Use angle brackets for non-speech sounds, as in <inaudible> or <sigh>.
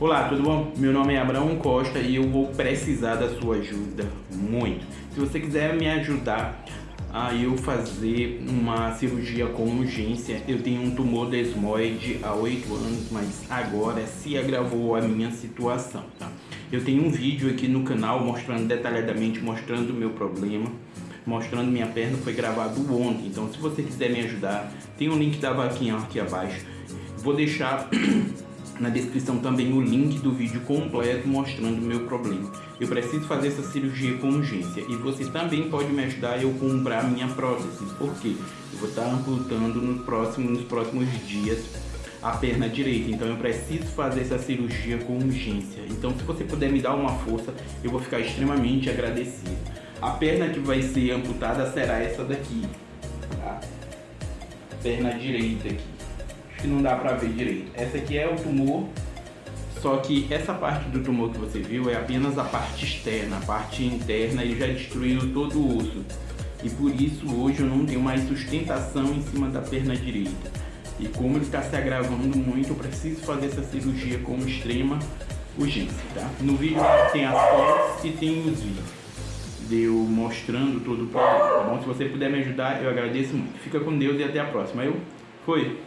Olá, tudo bom? Meu nome é Abraão Costa e eu vou precisar da sua ajuda muito. Se você quiser me ajudar a eu fazer uma cirurgia com urgência, eu tenho um tumor desmoide há 8 anos, mas agora se agravou a minha situação, tá? Eu tenho um vídeo aqui no canal mostrando detalhadamente, mostrando o meu problema mostrando minha perna, foi gravado ontem. Então se você quiser me ajudar, tem o um link da vaquinha aqui abaixo. Vou deixar <clears throat> na descrição também o link do vídeo completo mostrando o meu problema. Eu preciso fazer essa cirurgia com urgência e você também pode me ajudar eu comprar minha prótese, porque eu vou estar amputando no próximo, nos próximos dias a perna direita, então eu preciso fazer essa cirurgia com urgência. Então se você puder me dar uma força, eu vou ficar extremamente agradecido. A perna que vai ser amputada será essa daqui, tá? Perna direita aqui que não dá pra ver direito. Essa aqui é o tumor, só que essa parte do tumor que você viu é apenas a parte externa, a parte interna ele já destruiu todo o osso. E por isso hoje eu não tenho mais sustentação em cima da perna direita. E como ele está se agravando muito, eu preciso fazer essa cirurgia com extrema urgência, tá? No vídeo tem as fotos e tem os vídeos de eu mostrando todo o problema, tá bom? Se você puder me ajudar, eu agradeço muito. Fica com Deus e até a próxima. Eu fui!